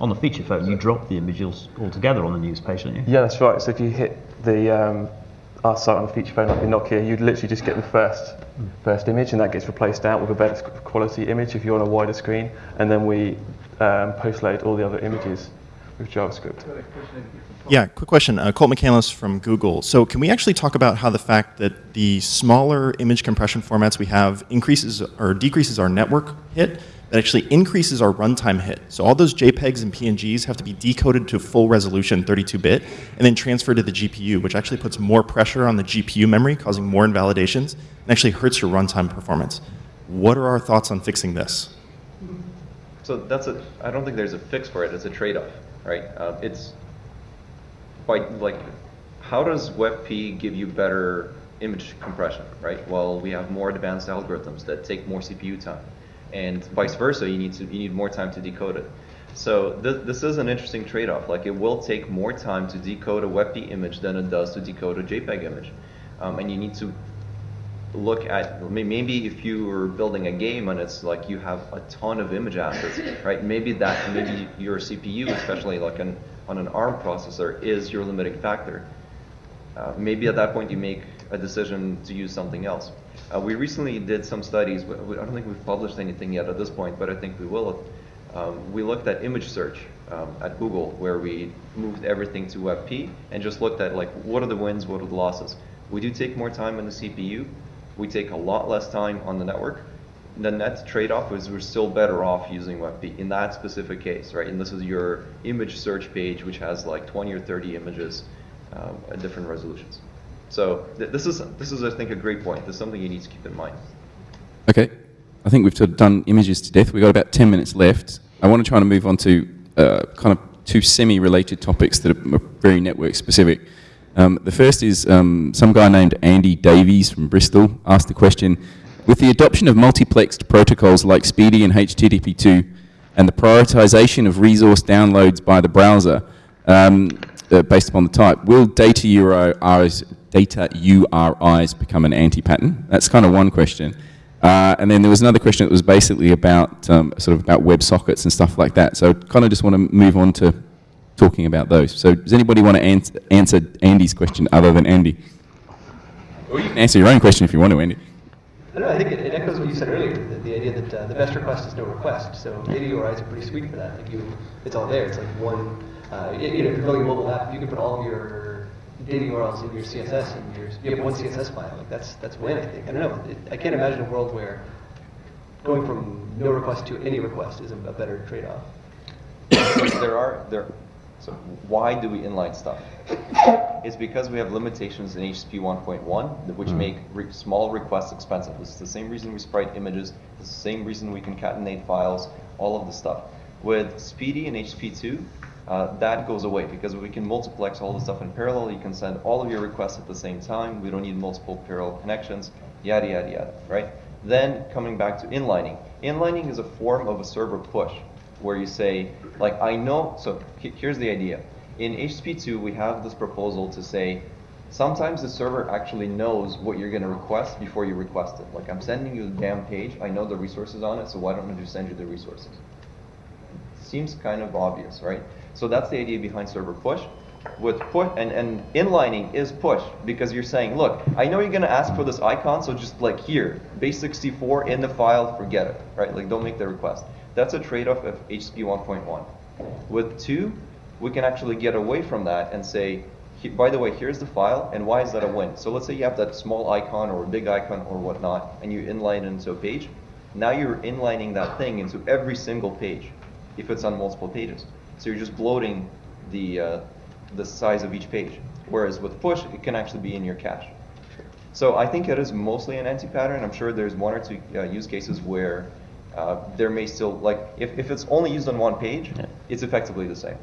On the feature phone, you drop the images altogether on the news page, don't you? Yeah, that's right. So if you hit the um, our site on the feature phone like in Nokia, you'd literally just get the first first image, and that gets replaced out with a better quality image if you're on a wider screen, and then we um, post load all the other images with JavaScript. Yeah, quick question. Uh, Colt McAnlis from Google. So can we actually talk about how the fact that the smaller image compression formats we have increases or decreases our network hit, that actually increases our runtime hit. So all those JPEGs and PNGs have to be decoded to full resolution 32-bit and then transferred to the GPU, which actually puts more pressure on the GPU memory, causing more invalidations, and actually hurts your runtime performance. What are our thoughts on fixing this? So that's a, I don't think there's a fix for it. It's a trade-off, right? Uh, it's quite like, how does WebP give you better image compression, right? Well, we have more advanced algorithms that take more CPU time and vice versa, you need to you need more time to decode it. So th this is an interesting trade-off. Like it will take more time to decode a WebP image than it does to decode a JPEG image, um, and you need to look at maybe if you were building a game and it's like you have a ton of image assets, right? Maybe that maybe your CPU, especially like an on an ARM processor, is your limiting factor. Uh, maybe at that point you make a decision to use something else. Uh, we recently did some studies. We, I don't think we've published anything yet at this point, but I think we will. Um, we looked at image search um, at Google, where we moved everything to WebP and just looked at like what are the wins, what are the losses. We do take more time on the CPU. We take a lot less time on the network. The net trade-off is we're still better off using WebP in that specific case, right? And this is your image search page, which has like 20 or 30 images um, at different resolutions. So th this is this is I think a great point. This is something you need to keep in mind. Okay, I think we've done images to death. We've got about 10 minutes left. I want to try to move on to uh, kind of two semi-related topics that are very network specific. Um, the first is um, some guy named Andy Davies from Bristol asked the question, with the adoption of multiplexed protocols like SPDY and HTTP2 and the prioritization of resource downloads by the browser um, uh, based upon the type, will data URIs, data URIs become an anti-pattern? That's kind of one question. Uh, and then there was another question that was basically about um, sort of about WebSockets and stuff like that. So I kind of just want to move on to talking about those. So does anybody want to ans answer Andy's question other than Andy? Or you can answer your own question if you want to, Andy. I I think it, it echoes what you said earlier, the, the idea that uh, the best request is no request. So data URIs are pretty sweet for that. Like you, it's all there. It's like one, uh, you know, if you're building a mobile app, you can put all of your data URLs in your CSS and your, you have one CSS file. Like that's that's win, I think. I don't know. It, I can't imagine a world where going from no request to any request is a, a better trade-off. there are there. So why do we inline stuff? *coughs* It's because we have limitations in HTTP 1.1 which mm. make re small requests expensive. This is the same reason we sprite images. It's the same reason we concatenate files. All of the stuff. With SPDY and HTTP 2, uh, that goes away because we can multiplex all the stuff in parallel. You can send all of your requests at the same time. We don't need multiple parallel connections, yada, yada, yada, right? Then coming back to inlining. Inlining is a form of a server push where you say, like, I know, so here's the idea. In HTTP2, we have this proposal to say, sometimes the server actually knows what you're going to request before you request it. Like, I'm sending you the damn page, I know the resources on it, so why don't I just send you the resources? Seems kind of obvious, right? So that's the idea behind server push. With push and, and inlining is push because you're saying, look, I know you're gonna ask for this icon, so just like here, base64 in the file, forget it, right? Like don't make the request. That's a trade-off of HTTP 1.1. With 2, we can actually get away from that and say, by the way, here's the file, and why is that a win? So let's say you have that small icon or a big icon or whatnot, and you inline it into a page. Now you're inlining that thing into every single page if it's on multiple pages. So you're just bloating the, uh, the size of each page. Whereas with push, it can actually be in your cache. So I think it is mostly an anti-pattern. I'm sure there's one or two uh, use cases where uh, there may still, like, if, if it's only used on one page, yeah. it's effectively the same.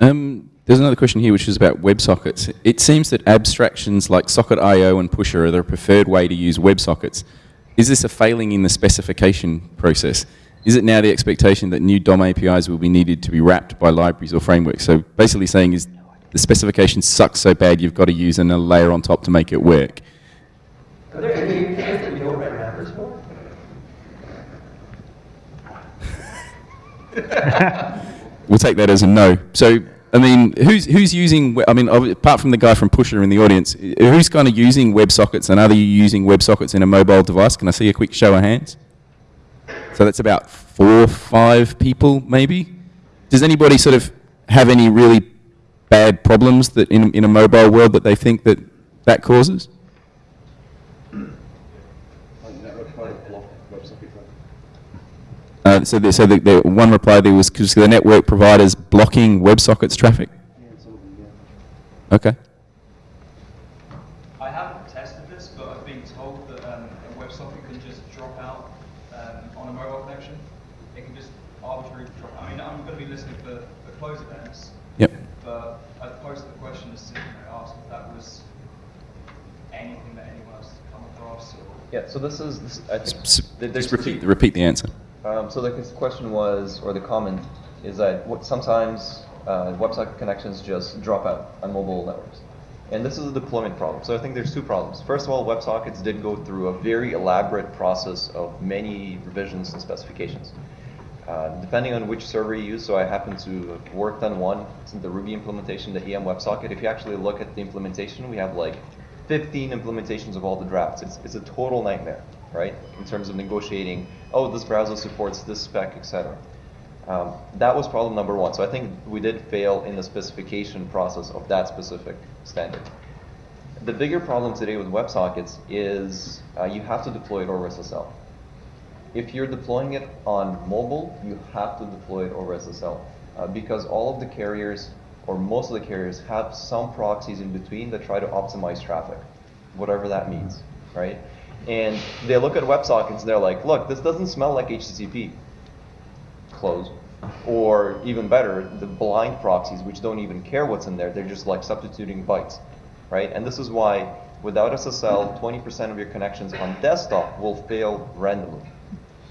Um, there's another question here which is about WebSockets. It seems that abstractions like Socket.io and Pusher are the preferred way to use WebSockets. Is this a failing in the specification process? is it now the expectation that new DOM APIs will be needed to be wrapped by libraries or frameworks? So basically saying is the specification sucks so bad you've got to use another layer on top to make it work. Are there any things that we don't write wrappers for? *laughs* we'll take that as a no. So, I mean, who's who's using? I mean, apart from the guy from Pusher in the audience, who's kind of using WebSockets, and are you using WebSockets in a mobile device? Can I see a quick show of hands? So that's about four, five people, maybe. Does anybody sort of have any really bad problems that in, in a mobile world that they think that that causes? Uh, so, the, so the, the one reply there was because the network providers blocking WebSockets traffic. Okay. I haven't tested this, but I've been told that um, a WebSocket can just drop out um, on a mobile connection. It can just arbitrarily drop. I mean, I'm going to be listening for, for close events. Yep. But I'd pose the question as to you know, ask if that was anything that anyone else has come across. Or Yeah, so this is, this, I think, S- there's Just repeat, repeat the answer. Um, so the question was, or the comment, is that what, sometimes uh, WebSocket connections just drop out on mobile networks. And this is a deployment problem. So I think there's two problems. First of all, WebSockets did go through a very elaborate process of many revisions and specifications. Uh, depending on which server you use, so I happen to have worked on one, in the Ruby implementation, the EM WebSocket. If you actually look at the implementation, we have like 15 implementations of all the drafts. It's, it's a total nightmare, right? In terms of negotiating, oh, this browser supports this spec, etc. Um, that was problem number one. So I think we did fail in the specification process of that specific standard. The bigger problem today with WebSockets is uh, you have to deploy it over SSL. If you're deploying it on mobile, you have to deploy it over SSL uh, because all of the carriers or most of the carriers have some proxies in between that try to optimize traffic, whatever that means, right? And they look at WebSockets, and they're like, look, this doesn't smell like HTTP. Close. Or even better, the blind proxies, which don't even care what's in there, they're just like substituting bytes, right? And this is why without SSL, 20% of your connections on desktop will fail randomly,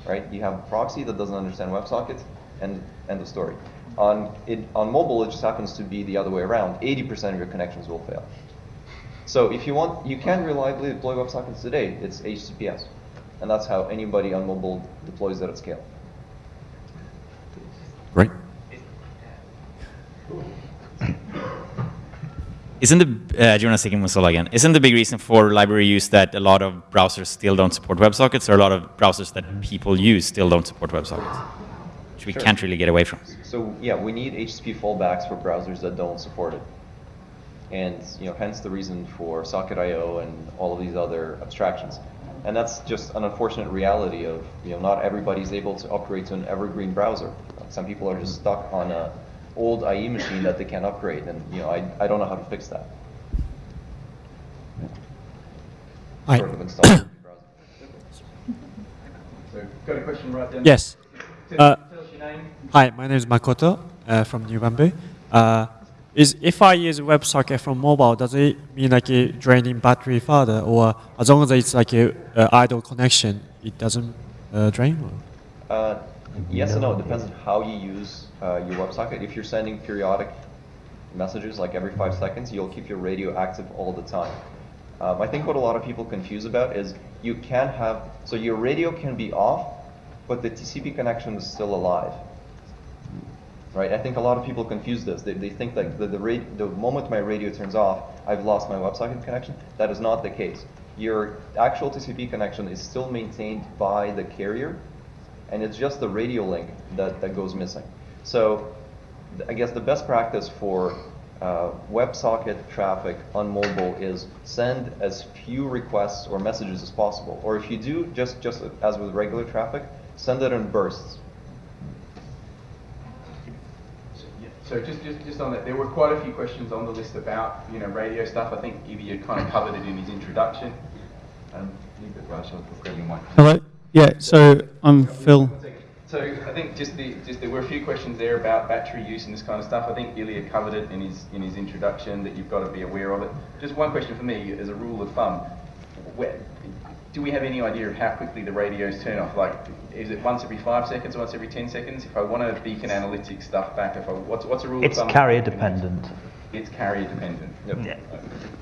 right? You have a proxy that doesn't understand WebSockets, and end of story. On, it, on mobile, it just happens to be the other way around. 80% of your connections will fail. So if you want, you can reliably deploy WebSockets today. It's HTTPS. And that's how anybody on mobile deploys that at scale. Great. Isn't the, uh, Jonas Sicking Mozilla again, isn't the big reason for library use that a lot of browsers still don't support WebSockets or a lot of browsers that people use still don't support WebSockets? Which we Sure. can't really get away from. So yeah, we need HTTP fallbacks for browsers that don't support it. And you know, hence the reason for Socket.io and all of these other abstractions. And that's just an unfortunate reality of you know not everybody's able to upgrade to an evergreen browser. Some people are just stuck on a old IE machine that they can't upgrade, and you know I, I don't know how to fix that. Hi. Sort of install a browser. So, got a question right there. Yes. Uh, tell us your name. Hi, my name is Makoto uh, from New Bamboo. Uh, is if I use a WebSocket from mobile, does it mean like uh, draining battery further, or as long as it's like a idle connection, it doesn't uh, drain? Uh, yes and no. It depends on how you use uh, your WebSocket. If you're sending periodic messages, like every five seconds, you'll keep your radio active all the time. Um, I think what a lot of people confuse about is you can have, so your radio can be off, but the TCP connection is still alive. Right? I think a lot of people confuse this. They, they think like the, the, ra- the moment my radio turns off, I've lost my WebSocket connection. That is not the case. Your actual TCP connection is still maintained by the carrier, and it's just the radio link that, that goes missing. So I guess the best practice for uh, WebSocket traffic on mobile is send as few requests or messages as possible. Or if you do, just, just as with regular traffic, send it in bursts. So just, just, just on that, there were quite a few questions on the list about, you know, radio stuff. I think Ilya had kind of covered it in his introduction. Um, leave it, Raj, I'll grab. Hello. Yeah. So I'm Phil. So I think just the just there were a few questions there about battery use and this kind of stuff. I think Ilya covered it in his in his introduction that you've got to be aware of it. Just one question for me as a rule of thumb: where, do we have any idea of how quickly the radios turn off? Like, is it once every five seconds, once every ten seconds? If I want to beacon analytics stuff back, if I what's what's a rule It's of thumb? carrier dependent. It's carrier dependent. Yeah.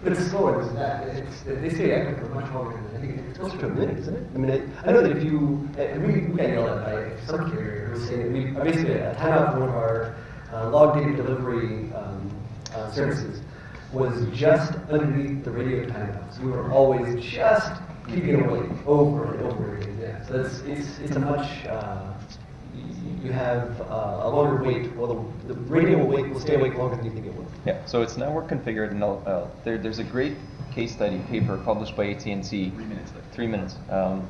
But it's slower than that. It's, they stay active for much longer than I think it's closer to a minute, isn't it? I mean, it, I know that if you, uh, we, we got yelled at by some carrier who was saying that we basically a timeout for one of our uh, log data delivery um, uh, services was just underneath the radio timeouts. We were always just keeping it away over and over again. Yeah. So it's it's it's a much uh, you have uh, a longer wait. Well, the, the radio will wait will stay awake longer than you think it will. Yeah, so it's network configured, and I'll, uh, there, there's a great case study paper published by AT&T. Three minutes. Three minutes. Um,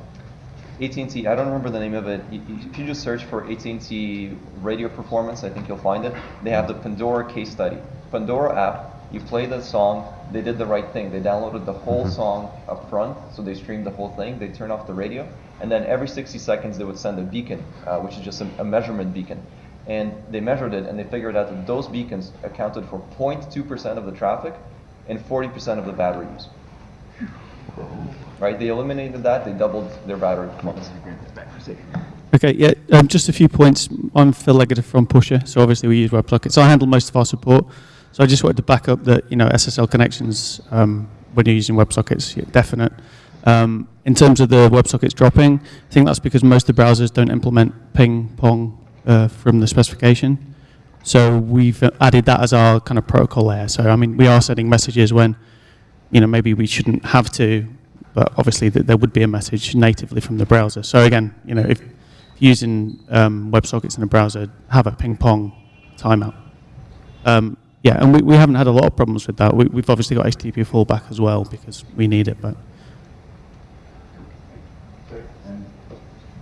AT&T, I don't remember the name of it. You- you- If you just search for AT&T radio performance, I think you'll find it. They have the Pandora case study. Pandora app, you play the song, they did the right thing. They downloaded the whole song up front, so they streamed the whole thing. They turned off the radio, and then every 60 seconds they would send a beacon, uh, which is just a, a measurement beacon. And they measured it, and they figured out that those beacons accounted for 0.2% of the traffic and 40% of the battery use. Right? They eliminated that. They doubled their battery performance. Okay, yeah, um, just a few points. I'm Phil Leggetter from Pusher, so obviously we use WebSockets. So I handle most of our support. So I just wanted to back up that, you know, SSL connections, um, when you're using WebSockets, definite. Um, in terms of the WebSockets dropping, I think that's because most of the browsers don't implement ping pong uh, from the specification. So we've uh, added that as our kind of protocol layer. So I mean, we are sending messages when, you know, maybe we shouldn't have to, but obviously th- there would be a message natively from the browser. So again, you know, if using um, WebSockets in a browser, have a ping pong timeout. Um, yeah, and we, we haven't had a lot of problems with that. We, we've obviously got HTTP fallback as well because we need it, but.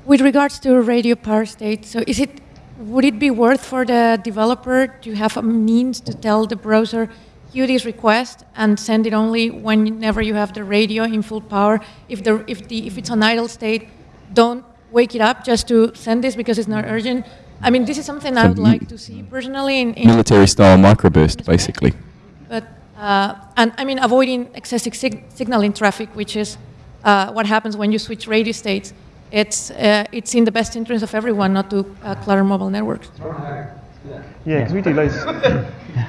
With regards to radio power state, so is it would it be worth for the developer to have a means to tell the browser queue this request and send it only whenever you have the radio in full power? If the if the if it's an idle state, don't wake it up just to send this because it's not urgent. I mean, this is something I would like to see personally in, in Military style microburst, basically. but uh, and I mean avoiding excessive sig- signaling traffic, which is uh, what happens when you switch radio states. It's uh, it's in the best interest of everyone not to uh, clutter mobile networks. Yeah, because we do loads.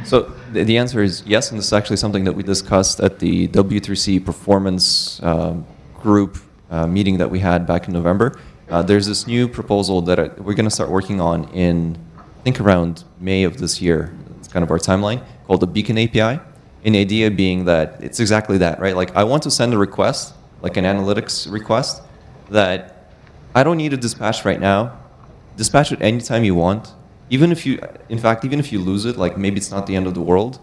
So the, the answer is yes, and this is actually something that we discussed at the W3C performance um, group uh, meeting that we had back in November. Uh, there's this new proposal that I, we're going to start working on in, I think, around May of this year. It's kind of our timeline called the Beacon API. The idea being that it's exactly that, right? Like I want to send a request, like an analytics request, that I don't need to dispatch right now. Dispatch it anytime you want. Even if you, in fact, even if you lose it, like maybe it's not the end of the world,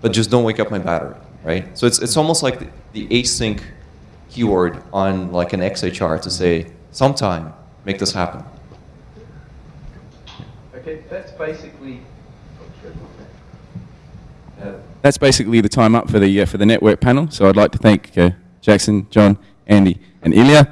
but just don't wake up my battery, right? So it's, it's almost like the, the async keyword on like an XHR to say, sometime, make this happen. Okay, that's basically. That's basically the time up for the uh, for the network panel. So I'd like to thank uh, Jackson, John, Andy, and Ilya.